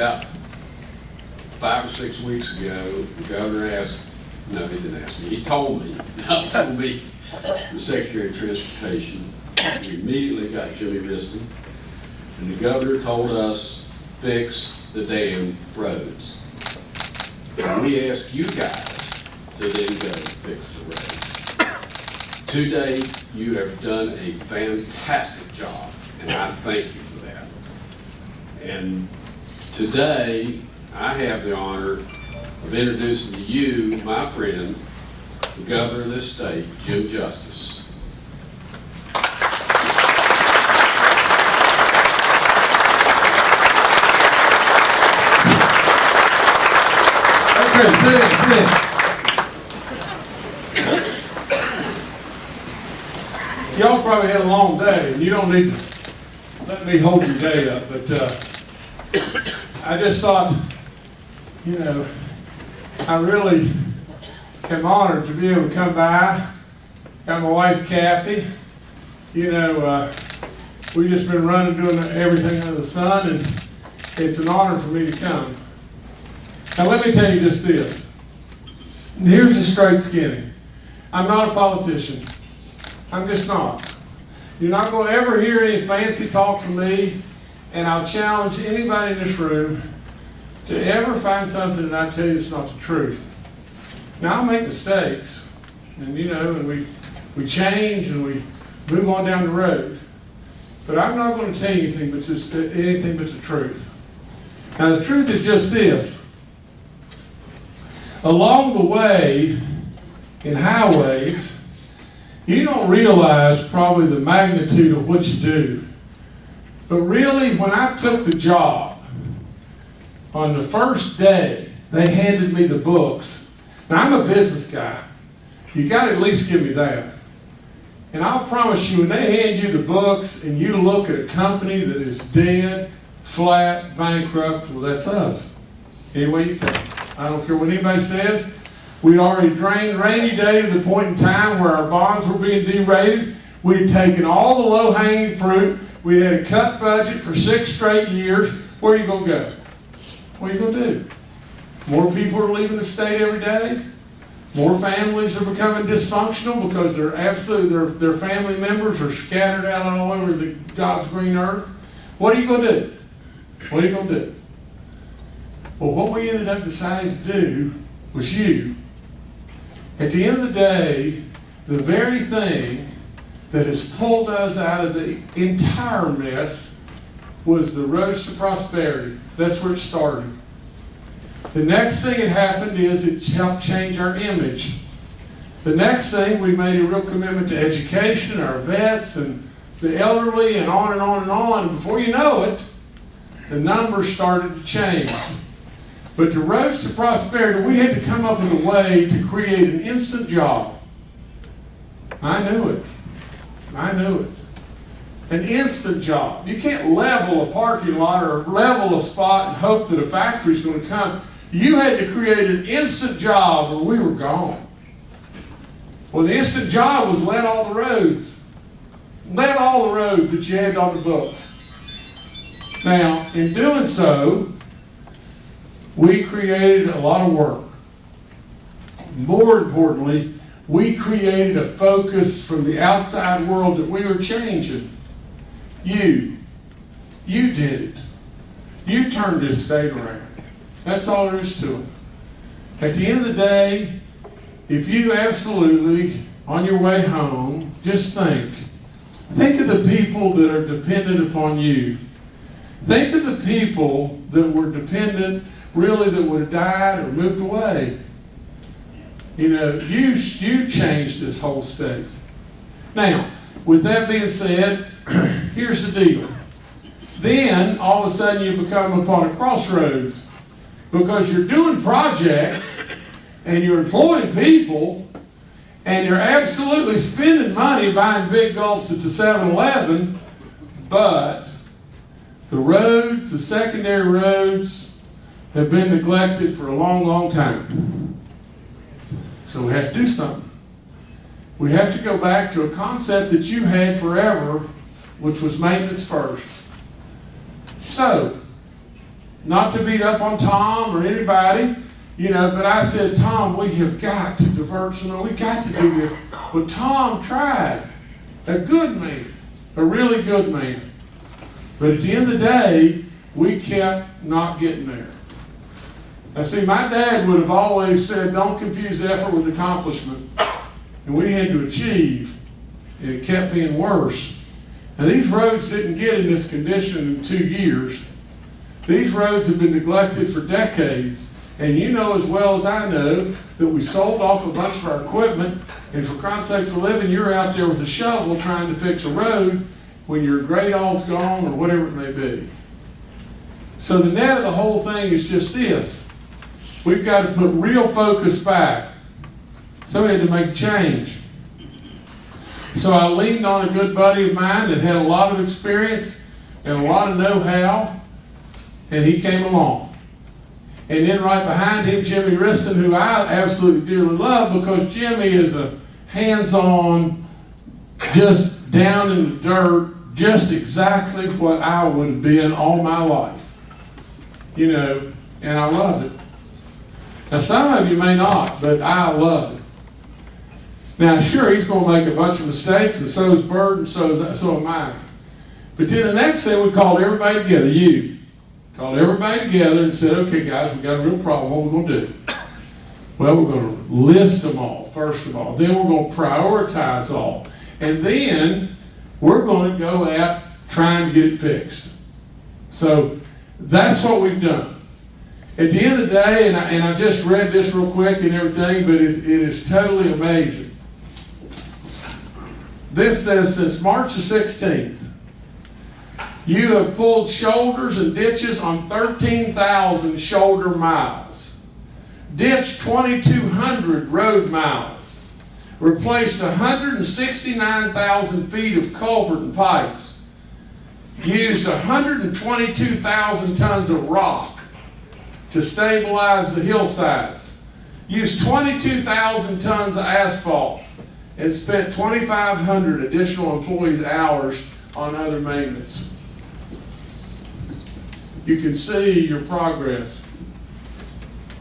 about five or six weeks ago, the governor asked, no, he didn't ask me, he told me, not told me, the Secretary of Transportation, we immediately got Jimmy Wriston, and the governor told us, fix the damn roads. And we ask you guys to then go fix the roads. Today, you have done a fantastic job, and I thank you for that. And today, I have the honor of introducing to you my friend, the governor of this state, Jim Justice. Okay, sit in, sit in. Y'all probably had a long day, and you don't need to let me hold your day up, but, uh, I just thought, you know, I really am honored to be able to come by. Got my wife Kathy, you know, uh, we just been running, doing everything under the sun, and it's an honor for me to come. Now, let me tell you just this. Here's the straight skinny. I'm not a politician. I'm just not. You're not going to ever hear any fancy talk from me, and I'll challenge anybody in this room to ever find something that I tell you is not the truth. Now, I make mistakes, and you know, and we, we change and we move on down the road. But I'm not going to tell you anything but just anything but the truth. Now, the truth is just this. Along the way, in highways, you don't realize probably the magnitude of what you do. But really, when I took the job, on the first day, they handed me the books. Now, I'm a business guy. You got to at least give me that. And I'll promise you, when they hand you the books and you look at a company that is dead, flat, bankrupt, well, that's us. Anyway you come. I don't care what anybody says. We'd already drained rainy day to the point in time where our bonds were being derated. We'd taken all the low hanging fruit. We had a cut budget for six straight years. Where are you going to go? What are you going to do? More people are leaving the state every day. More families are becoming dysfunctional because they're absolutely their, their family members are scattered out all over the God's green earth. What are you going to do? What are you going to do? Well, what we ended up deciding to do was you. At the end of the day, the very thing that has pulled us out of the entire mess was the roads to prosperity. That's where it started. The next thing that happened is it helped change our image. The next thing, we made a real commitment to education, our vets, and the elderly, and on and on and on. Before you know it, the numbers started to change. But the roads to prosperity, we had to come up with a way to create an instant job. I knew it. I knew it. An instant job. You can't level a parking lot or level a spot and hope that a factory's going to come. You had to create an instant job or we were gone. Well, the instant job was let all the roads. Let all the roads that you had on the books. Now, in doing so, we created a lot of work. More importantly, we created a focus from the outside world that we were changing. You, you did it. You turned this state around. That's all there is to it. At the end of the day, if you absolutely, on your way home, just think. Think of the people that are dependent upon you. Think of the people that were dependent, really, that would have died or moved away. You know, you, you changed this whole state. Now, with that being said, here's the deal. Then, all of a sudden, you become upon a crossroads because you're doing projects and you're employing people and you're absolutely spending money buying big gulps at the 7-Eleven, but the roads, the secondary roads, have been neglected for a long, long time. So we have to do something. We have to go back to a concept that you had forever, which was maintenance first. So, not to beat up on Tom or anybody, you know, but I said, Tom, we have got to divert some, we got to do this. But Tom tried. A good man, a really good man. But at the end of the day, we kept not getting there. Now, see, my dad would have always said, don't confuse effort with accomplishment. And we had to achieve, and it kept being worse. Now, these roads didn't get in this condition in two years. These roads have been neglected for decades. And you know as well as I know that we sold off a bunch of our equipment, and for Christ's sakes, a living, you're out there with a shovel trying to fix a road when your Gradall's gone or whatever it may be. So the net of the whole thing is just this. We've got to put real focus back. So we had to make a change. So I leaned on a good buddy of mine that had a lot of experience and a lot of know-how, and he came along. And then right behind him, Jimmy Wriston, who I absolutely dearly love because Jimmy is a hands-on, just down in the dirt, just exactly what I would have been all my life. You know, and I love it. Now, some of you may not, but I love it. Now, sure, he's going to make a bunch of mistakes, and so is Byrd, and so, is, so am I. But then the next thing, we called everybody together, you. Called everybody together and said, okay, guys, we got a real problem. What are we going to do? Well, we're going to list them all, first of all. Then we're going to prioritize all. And then we're going to go at trying to get it fixed. So that's what we've done. At the end of the day, and I, and I just read this real quick and everything, but it, it is totally amazing. This says since March the 16th, you have pulled shoulders and ditches on 13,000 shoulder miles, ditched 2,200 road miles, replaced 169,000 feet of culvert and pipes, used 122,000 tons of rock to stabilize the hillsides, used 22,000 tons of asphalt, and spent 2,500 additional employees' hours on other maintenance. You can see your progress.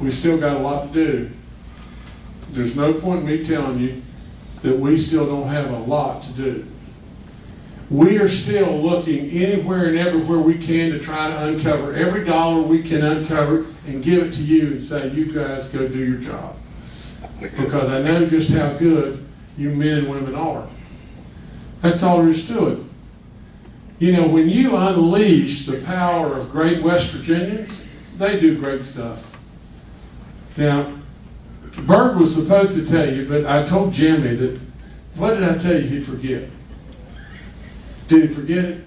We still got a lot to do. There's no point in me telling you that we still don't have a lot to do. We are still looking anywhere and everywhere we can to try to uncover every dollar we can uncover and give it to you and say, you guys go do your job. Because I know just how good you men and women are. That's all there is to it. You know, when you unleash the power of great West Virginians, they do great stuff. Now, Byrd was supposed to tell you, but I told Jimmy that, what did I tell you he'd forget? Did he forget it?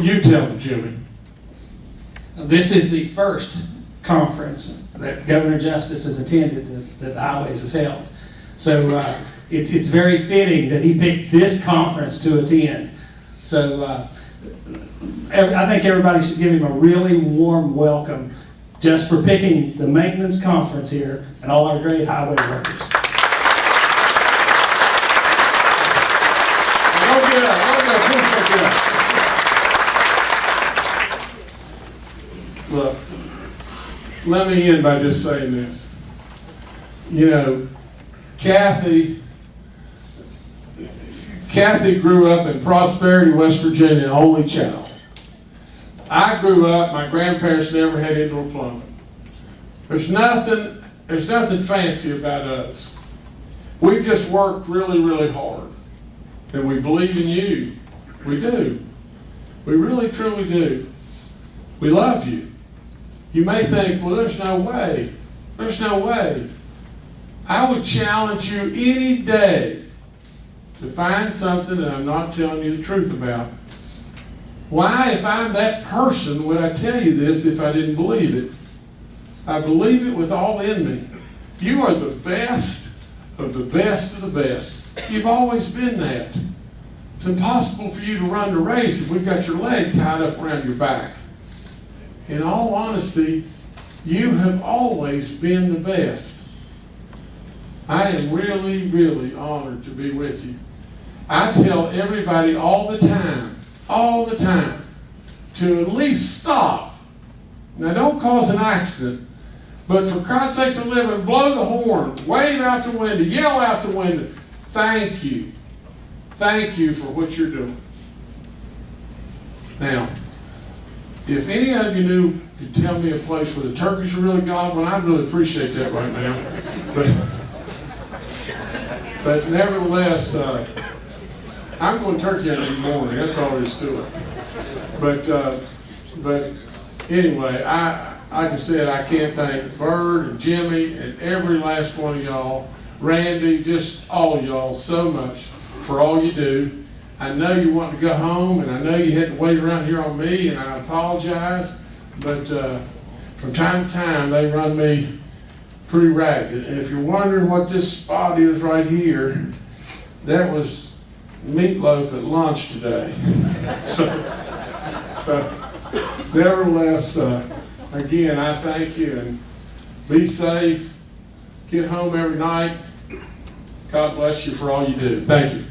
You tell him, Jimmy. This is the first conference that Governor Justice has attended that, that Highways has held. So uh, it, it's very fitting that he picked this conference to attend. So uh, I think everybody should give him a really warm welcome just for picking the maintenance conference here and all our great highway workers. Don't get up, don't get up, please don't get up. Look, let me end by just saying this. You know, Kathy, Kathy grew up in Prosperity, West Virginia, only child. I grew up, my grandparents never had indoor plumbing. There's nothing, there's nothing fancy about us. We've just worked really, really hard. And we believe in you. We do. We really, truly do. We love you. You may think, well, there's no way. There's no way. I would challenge you any day to find something that I'm not telling you the truth about. Why, if I'm that person, would I tell you this if I didn't believe it? I believe it with all in me. You are the best of the best of the best. You've always been that. It's impossible for you to run the race if we've got your leg tied up around your back. In all honesty, you have always been the best. I am really, really honored to be with you. I tell everybody all the time, all the time, to at least stop. Now, don't cause an accident, but for Christ's sakes of living, blow the horn, wave out the window, yell out the window. Thank you. Thank you for what you're doing. Now, if any of you knew, could tell me a place where the turkeys are really gobbling, I'd really appreciate that right now. But, but nevertheless, uh, I'm going turkey hunting in the morning. That's all there is to it. But, uh, but anyway, I, like I said, I can't thank Byrd and Jimmy and every last one of y'all, Randy, just all y'all so much for all you do. I know you want to go home, and I know you had to wait around here on me, and I apologize. But uh, from time to time, they run me pretty ragged. And if you're wondering what this spot is right here, that was meatloaf at lunch today. so, so nevertheless, uh, again, I thank you and be safe. Get home every night. God bless you for all you do. Thank you.